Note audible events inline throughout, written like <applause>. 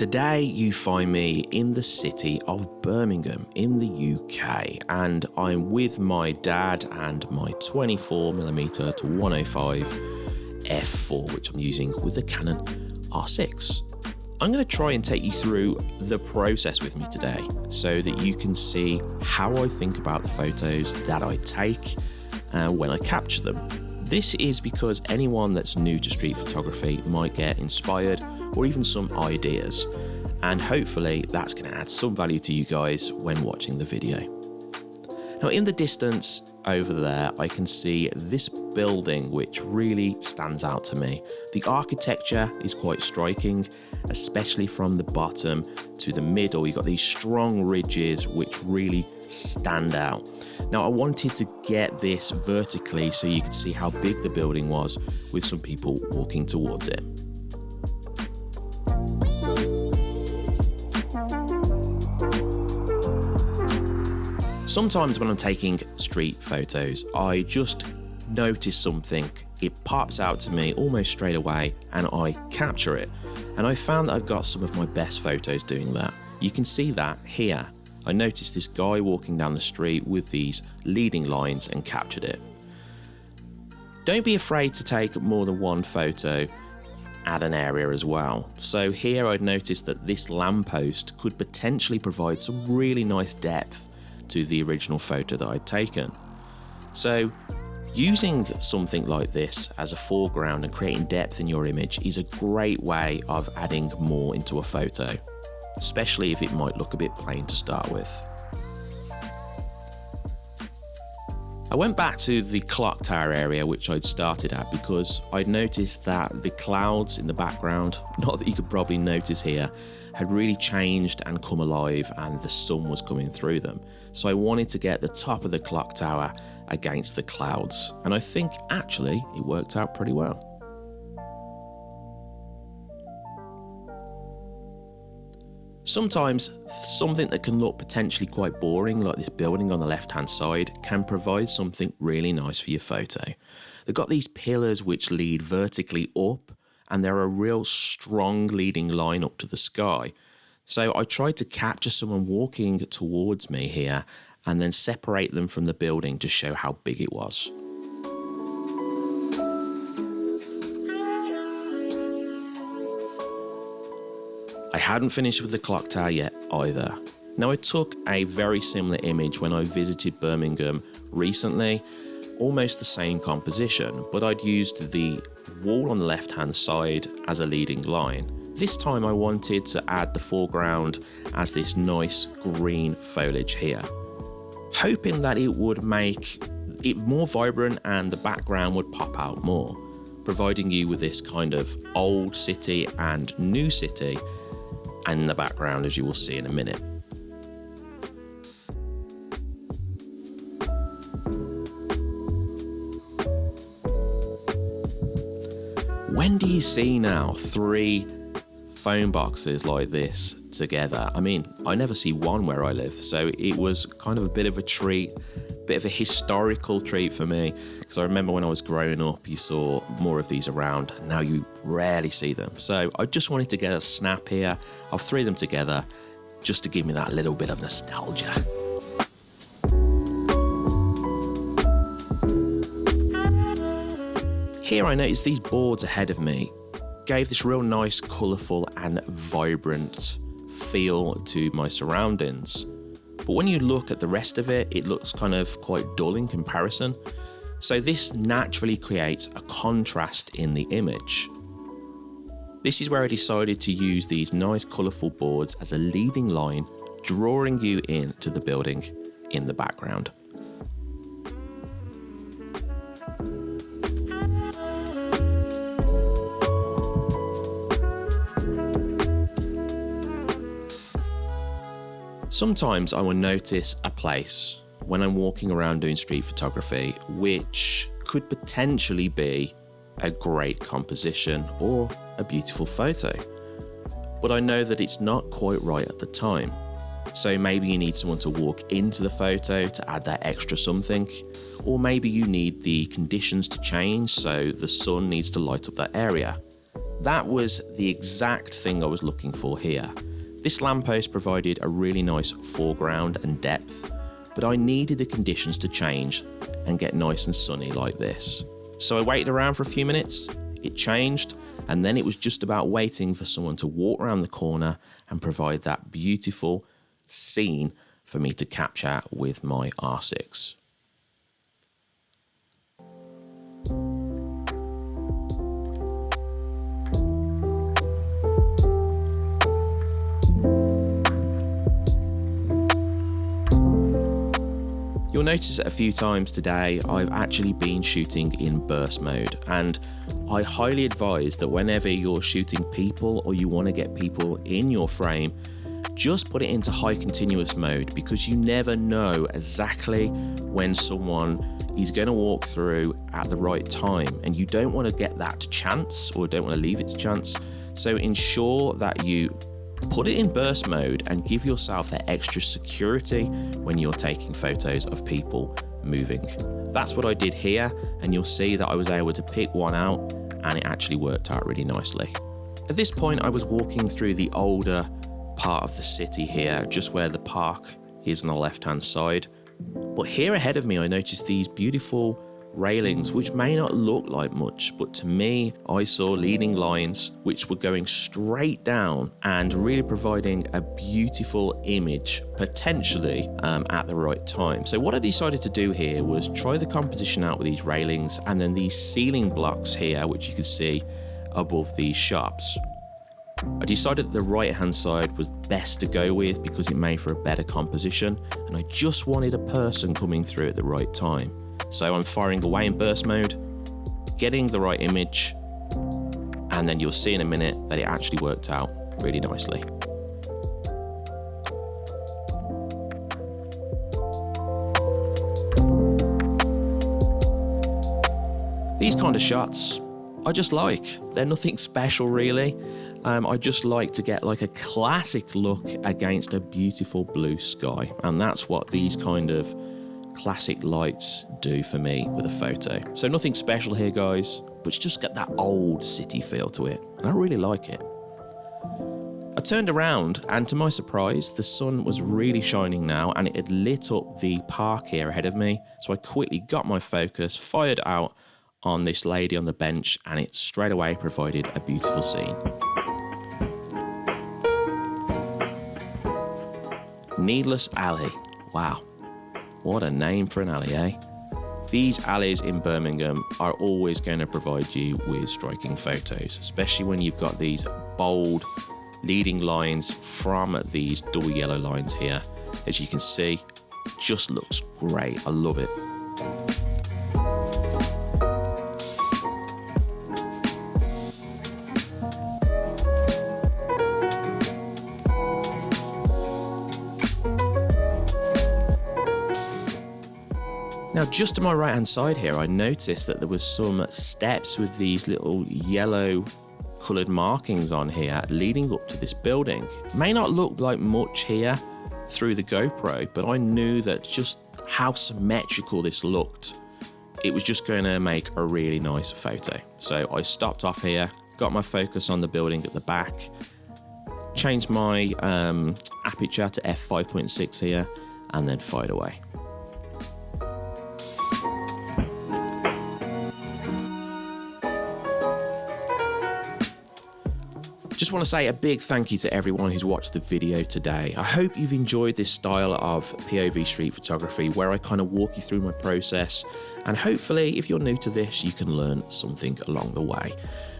Today, you find me in the city of Birmingham in the UK, and I'm with my dad and my 24mm to 105 f4, which I'm using with the Canon R6. I'm going to try and take you through the process with me today so that you can see how I think about the photos that I take uh, when I capture them. This is because anyone that's new to street photography might get inspired or even some ideas, and hopefully that's going to add some value to you guys when watching the video. Now in the distance over there I can see this building which really stands out to me. The architecture is quite striking especially from the bottom to the middle you've got these strong ridges which really stand out. Now I wanted to get this vertically so you could see how big the building was with some people walking towards it. Sometimes when I'm taking street photos, I just notice something, it pops out to me almost straight away and I capture it. And I found that I've got some of my best photos doing that. You can see that here. I noticed this guy walking down the street with these leading lines and captured it. Don't be afraid to take more than one photo at an area as well. So here I'd noticed that this lamppost could potentially provide some really nice depth to the original photo that I'd taken. So using something like this as a foreground and creating depth in your image is a great way of adding more into a photo, especially if it might look a bit plain to start with. I went back to the clock tower area which I'd started at because I'd noticed that the clouds in the background, <laughs> not that you could probably notice here, had really changed and come alive and the sun was coming through them. So I wanted to get the top of the clock tower against the clouds and I think actually it worked out pretty well. Sometimes something that can look potentially quite boring like this building on the left hand side can provide something really nice for your photo. They've got these pillars which lead vertically up and they're a real strong leading line up to the sky. So I tried to capture someone walking towards me here and then separate them from the building to show how big it was. Hadn't finished with the clock tower yet either. Now I took a very similar image when I visited Birmingham recently, almost the same composition, but I'd used the wall on the left hand side as a leading line. This time I wanted to add the foreground as this nice green foliage here, hoping that it would make it more vibrant and the background would pop out more, providing you with this kind of old city and new city and in the background as you will see in a minute. When do you see now three phone boxes like this together? I mean, I never see one where I live, so it was kind of a bit of a treat, bit of a historical treat for me, because I remember when I was growing up, you saw more of these around, and now you rarely see them. So I just wanted to get a snap here of three of them together, just to give me that little bit of nostalgia. Here I noticed these boards ahead of me gave this real nice, colourful and vibrant feel to my surroundings. But when you look at the rest of it, it looks kind of quite dull in comparison. So this naturally creates a contrast in the image. This is where I decided to use these nice colourful boards as a leading line, drawing you in to the building in the background. Sometimes I will notice a place when I'm walking around doing street photography which could potentially be a great composition or a beautiful photo. But I know that it's not quite right at the time. So maybe you need someone to walk into the photo to add that extra something, or maybe you need the conditions to change so the sun needs to light up that area. That was the exact thing I was looking for here. This lamppost provided a really nice foreground and depth, but I needed the conditions to change and get nice and sunny like this. So I waited around for a few minutes, it changed, and then it was just about waiting for someone to walk around the corner and provide that beautiful scene for me to capture with my R6. You'll notice a few times today I've actually been shooting in burst mode. And I highly advise that whenever you're shooting people or you want to get people in your frame just put it into high continuous mode because you never know exactly when someone is going to walk through at the right time. And you don't want to get that chance or don't want to leave it to chance. So ensure that you Put it in burst mode and give yourself that extra security when you're taking photos of people moving. That's what I did here and you'll see that I was able to pick one out and it actually worked out really nicely. At this point I was walking through the older part of the city here, just where the park is on the left hand side. But here ahead of me I noticed these beautiful railings, which may not look like much, but to me, I saw leading lines which were going straight down and really providing a beautiful image, potentially um, at the right time. So what I decided to do here was try the composition out with these railings and then these ceiling blocks here, which you can see above these shops. I decided the right hand side was best to go with because it made for a better composition and I just wanted a person coming through at the right time. So I'm firing away in burst mode, getting the right image, and then you'll see in a minute that it actually worked out really nicely. These kind of shots I just like. They're nothing special really. Um, I just like to get like a classic look against a beautiful blue sky and that's what these kind of classic lights do for me with a photo. So nothing special here guys, but it's just get that old city feel to it. And I really like it. I turned around and to my surprise, the sun was really shining now and it had lit up the park here ahead of me. So I quickly got my focus, fired out on this lady on the bench and it straight away provided a beautiful scene. Needless Alley. Wow, what a name for an alley, eh? These alleys in Birmingham are always going to provide you with striking photos, especially when you've got these bold leading lines from these double yellow lines here. As you can see, just looks great. I love it. Now just to my right hand side here I noticed that there was some steps with these little yellow coloured markings on here leading up to this building. May not look like much here through the GoPro but I knew that just how symmetrical this looked it was just going to make a really nice photo. So I stopped off here, got my focus on the building at the back, changed my um, aperture to f5.6 here and then fired away. Just want to say a big thank you to everyone who's watched the video today. I hope you've enjoyed this style of POV street photography where I kind of walk you through my process and hopefully if you're new to this you can learn something along the way.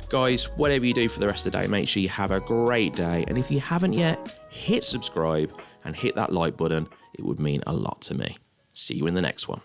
Guys, whatever you do for the rest of the day, make sure you have a great day and if you haven't yet, hit subscribe and hit that like button. It would mean a lot to me. See you in the next one.